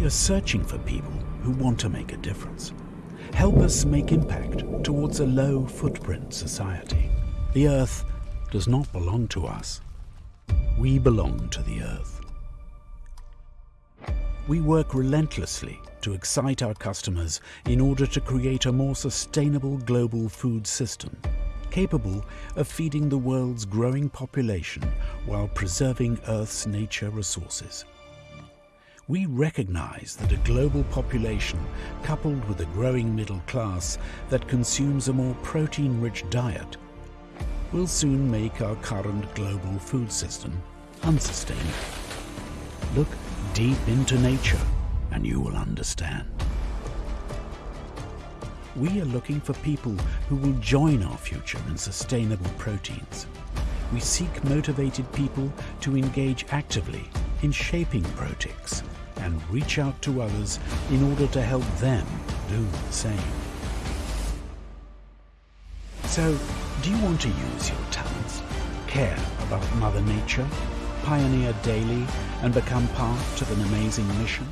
We are searching for people who want to make a difference. Help us make impact towards a low footprint society. The Earth does not belong to us. We belong to the Earth. We work relentlessly to excite our customers in order to create a more sustainable global food system, capable of feeding the world's growing population while preserving Earth's nature resources. We recognize that a global population, coupled with a growing middle class that consumes a more protein-rich diet, will soon make our current global food system unsustainable. Look deep into nature and you will understand. We are looking for people who will join our future in sustainable proteins. We seek motivated people to engage actively in shaping Protix and reach out to others in order to help them do the same. So, do you want to use your talents, care about Mother Nature, pioneer daily and become part of an amazing mission?